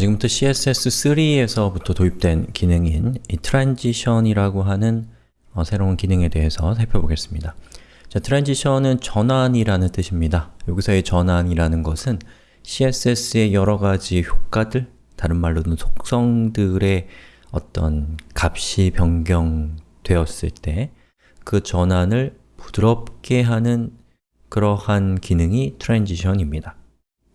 지금부터 CSS3에서부터 도입된 기능인 이 transition이라고 하는 어, 새로운 기능에 대해서 살펴보겠습니다. 자, transition은 전환이라는 뜻입니다. 여기서의 전환이라는 것은 CSS의 여러 가지 효과들, 다른 말로는 속성들의 어떤 값이 변경되었을 때 그 전환을 부드럽게 하는 그러한 기능이 transition입니다.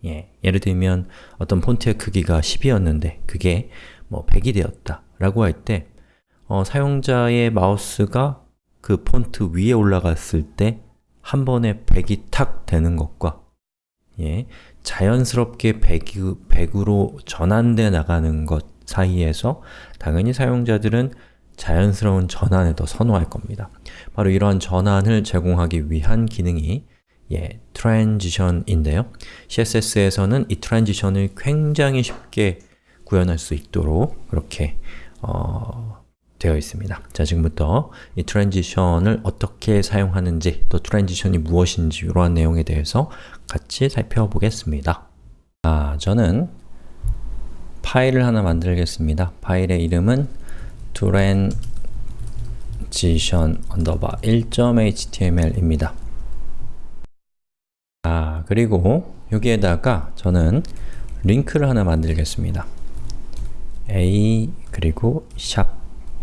예, 예를 들면 어떤 폰트의 크기가 10이었는데 그게 뭐 100이 되었다 라고 할때 어, 사용자의 마우스가 그 폰트 위에 올라갔을 때 한 번에 100이 탁 되는 것과 예, 자연스럽게 100, 100으로 전환돼 나가는 것 사이에서 당연히 사용자들은 자연스러운 전환을 더 선호할 겁니다. 바로 이러한 전환을 제공하기 위한 기능이 예, transition인데요. CSS에서는 이 transition을 굉장히 쉽게 구현할 수 있도록 그렇게 어, 되어 있습니다. 자, 지금부터 이 transition을 어떻게 사용하는지, 또 transition이 무엇인지 이러한 내용에 대해서 같이 살펴보겠습니다. 자, 저는 파일을 하나 만들겠습니다. 파일의 이름은 transition underbar 1.html입니다. 아, 그리고 여기에다가 저는 링크를 하나 만들겠습니다. a 그리고 샵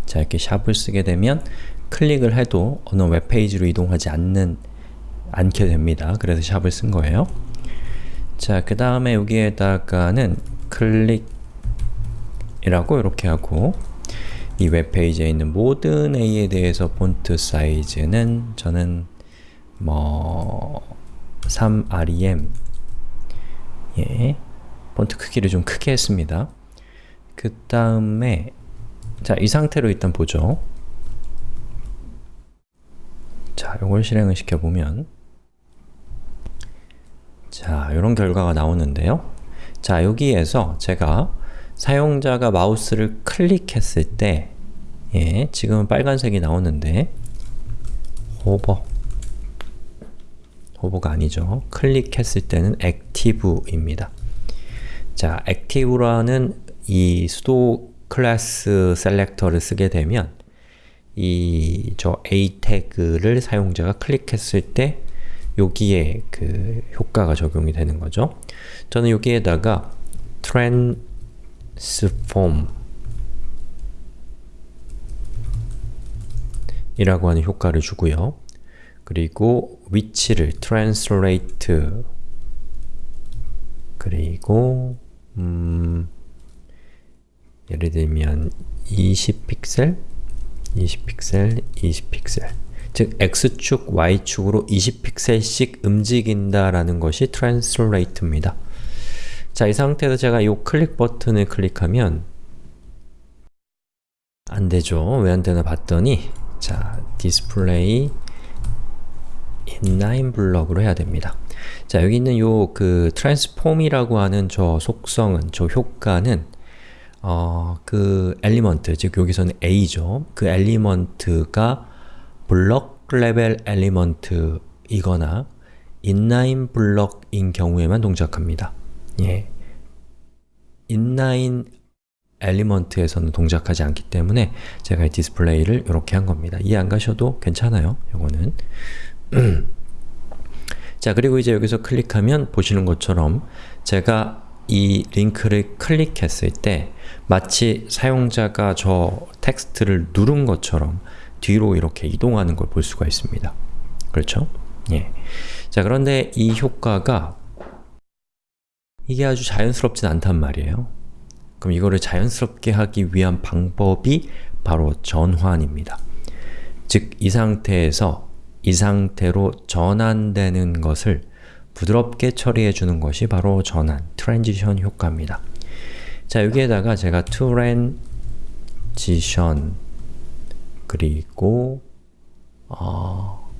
자, 이렇게 샵을 쓰게 되면 클릭을 해도 어느 웹페이지로 이동하지 않는 않게 됩니다. 그래서 샵을 쓴 거예요. 자, 그 다음에 여기에다가는 클릭 이라고 이렇게 하고 이 웹페이지에 있는 모든 A에 대해서 폰트 사이즈는 저는 뭐 3rem 예, 폰트 크기를 좀 크게 했습니다. 그 다음에 자, 이 상태로 일단 보죠. 자, 이걸 실행을 시켜보면 자, 이런 결과가 나오는데요. 자, 여기에서 제가 사용자가 마우스를 클릭했을 때 예, 지금은 빨간색이 나오는데 호버 호버가 아니죠. 클릭했을 때는 active입니다. 자, active라는 이 pseudo class selector를 쓰게 되면 이 저 a 태그를 사용자가 클릭했을 때 여기에 그 효과가 적용이 되는 거죠. 저는 여기에다가 transform 이라고 하는 효과를 주고요. 그리고 위치를 translate 그리고 음, 예를 들면 20픽셀, 20픽셀, 20픽셀 즉 x축, y축으로 20픽셀씩 움직인다라는 것이 translate입니다. 자, 이 상태에서 제가 이 클릭 버튼을 클릭하면 안 되죠. 왜 안 되나 봤더니 자, display inline block으로 해야 됩니다. 자, 여기 있는 요 그 transform이라고 하는 저 속성은, 저 효과는 어, 그 element, 즉 여기서는 A죠. 그 element가 block level element이거나 inline block인 경우에만 동작합니다. 예. inline element에서는 동작하지 않기 때문에 제가 이 display를 이렇게 한 겁니다. 이해 안 가셔도 괜찮아요. 요거는 자, 그리고 이제 여기서 클릭하면 보시는 것처럼 제가 이 링크를 클릭했을 때 마치 사용자가 저 텍스트를 누른 것처럼 뒤로 이렇게 이동하는 걸 볼 수가 있습니다. 그렇죠? 예. 자, 그런데 이 효과가 이게 아주 자연스럽진 않단 말이에요. 그럼 이거를 자연스럽게 하기 위한 방법이 바로 전환입니다. 즉, 이 상태에서 이 상태로 전환되는 것을 부드럽게 처리해 주는 것이 바로 전환, transition 효과입니다. 자, 여기에다가 제가 transition 그리고 어,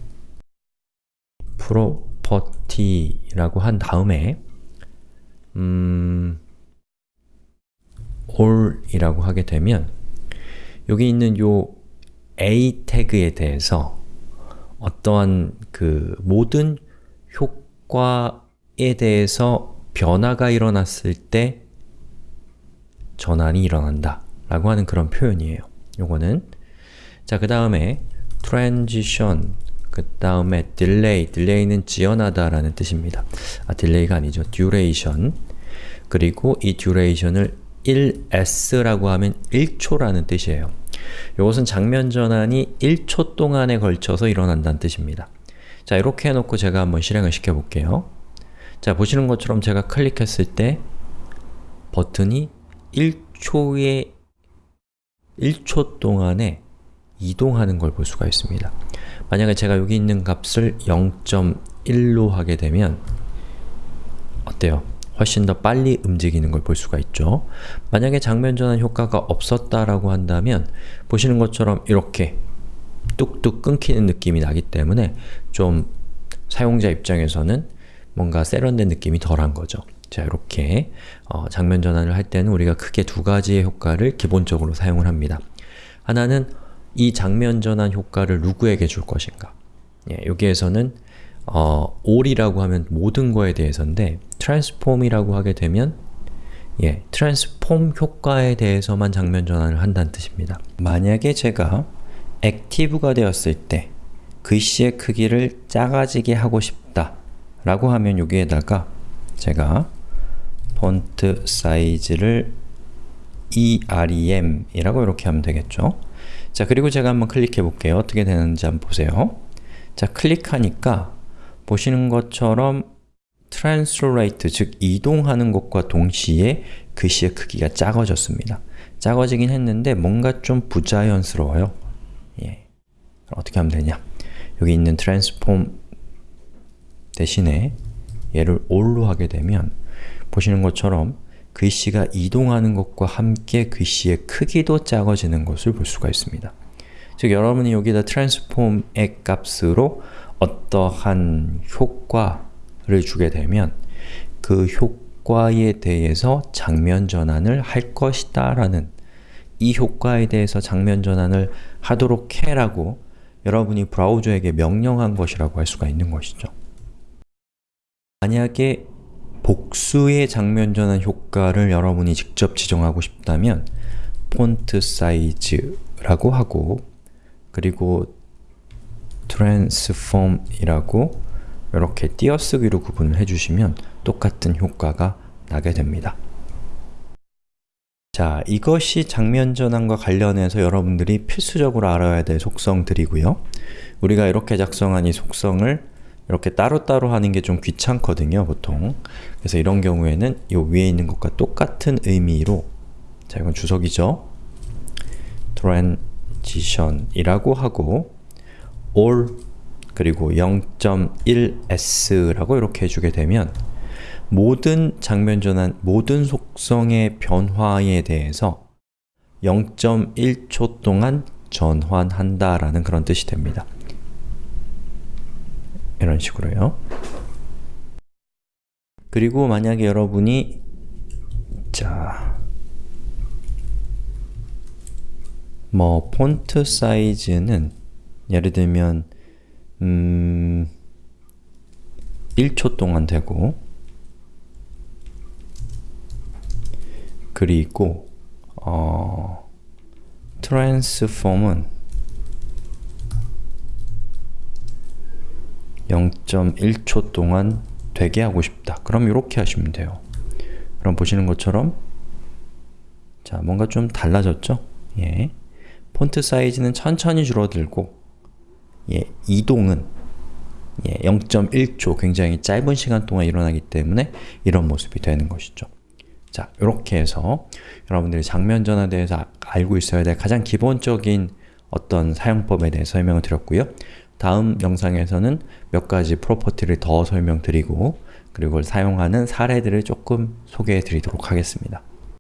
property라고 한 다음에 음, all이라고 하게 되면 여기 있는 요 a 태그에 대해서 어떠한 그 모든 효과에 대해서 변화가 일어났을 때 전환이 일어난다 라고 하는 그런 표현이에요. 요거는 자, 그 다음에 transition 그 다음에 delay, delay는 지연하다 라는 뜻입니다. 아, delay가 아니죠. duration 그리고 이 duration을 1s라고 하면 1초라는 뜻이에요. 이것은 장면 전환이 1초 동안에 걸쳐서 일어난다는 뜻입니다. 자, 이렇게 해놓고 제가 한번 실행을 시켜볼게요. 자, 보시는 것처럼 제가 클릭했을 때 버튼이 1초에 1초 동안에 이동하는 걸 볼 수가 있습니다. 만약에 제가 여기 있는 값을 0.1로 하게 되면 어때요? 훨씬 더 빨리 움직이는 걸 볼 수가 있죠. 만약에 장면 전환 효과가 없었다라고 한다면 보시는 것처럼 이렇게 뚝뚝 끊기는 느낌이 나기 때문에 좀 사용자 입장에서는 뭔가 세련된 느낌이 덜한 거죠. 자, 이렇게 어, 장면 전환을 할 때는 우리가 크게 두 가지의 효과를 기본적으로 사용을 합니다. 하나는 이 장면 전환 효과를 누구에게 줄 것인가 예, 여기에서는 어, all이라고 하면 모든 거에 대해서인데 transform이라고 하게 되면 예, transform 효과에 대해서만 장면 전환을 한다는 뜻입니다. 만약에 제가 active가 되었을 때 글씨의 크기를 작아지게 하고 싶다 라고 하면 여기에다가 제가 폰트 사이즈를 EREM 이라고 이렇게 하면 되겠죠. 자, 그리고 제가 한번 클릭해 볼게요. 어떻게 되는지 한번 보세요. 자, 클릭하니까 보시는 것처럼 translate, 즉 이동하는 것과 동시에 글씨의 크기가 작아졌습니다. 작아지긴 했는데 뭔가 좀 부자연스러워요. 예. 어떻게 하면 되냐? 여기 있는 transform 대신에 얘를 all로 하게 되면 보시는 것처럼 글씨가 이동하는 것과 함께 글씨의 크기도 작아지는 것을 볼 수가 있습니다. 즉 여러분이 여기다 transform의 값으로 어떠한 효과를 주게 되면 그 효과에 대해서 장면 전환을 할 것이다 라는 이 효과에 대해서 장면 전환을 하도록 해라고 여러분이 브라우저에게 명령한 것이라고 할 수가 있는 것이죠. 만약에 복수의 장면 전환 효과를 여러분이 직접 지정하고 싶다면 폰트 사이즈라고 하고 그리고 transform이라고 이렇게 띄어쓰기로 구분을 해주시면 똑같은 효과가 나게 됩니다. 자, 이것이 장면 전환과 관련해서 여러분들이 필수적으로 알아야 될 속성들이고요. 우리가 이렇게 작성한 이 속성을 이렇게 따로따로 하는 게 좀 귀찮거든요, 보통. 그래서 이런 경우에는 이 위에 있는 것과 똑같은 의미로 자, 이건 주석이죠. transition이라고 하고 all 그리고 0.1s라고 이렇게 해주게 되면 모든 장면 전환, 모든 속성의 변화에 대해서 0.1초 동안 전환한다 라는 그런 뜻이 됩니다. 이런 식으로요. 그리고 만약에 여러분이 자, 뭐 폰트 사이즈는 예를 들면 음, 1초 동안 되고 그리고 어, 트랜스폼은 0.1초 동안 되게 하고 싶다. 그럼 이렇게 하시면 돼요. 그럼 보시는 것처럼 자, 뭔가 좀 달라졌죠? 예. 폰트 사이즈는 천천히 줄어들고 예, 이동은 예, 0.1초, 굉장히 짧은 시간 동안 일어나기 때문에 이런 모습이 되는 것이죠. 자, 이렇게 해서 여러분들이 장면 전환에 대해서 알고 있어야 될 가장 기본적인 어떤 사용법에 대해 설명을 드렸고요. 다음 영상에서는 몇 가지 프로퍼티를 더 설명드리고 그리고 사용하는 사례들을 조금 소개해 드리도록 하겠습니다.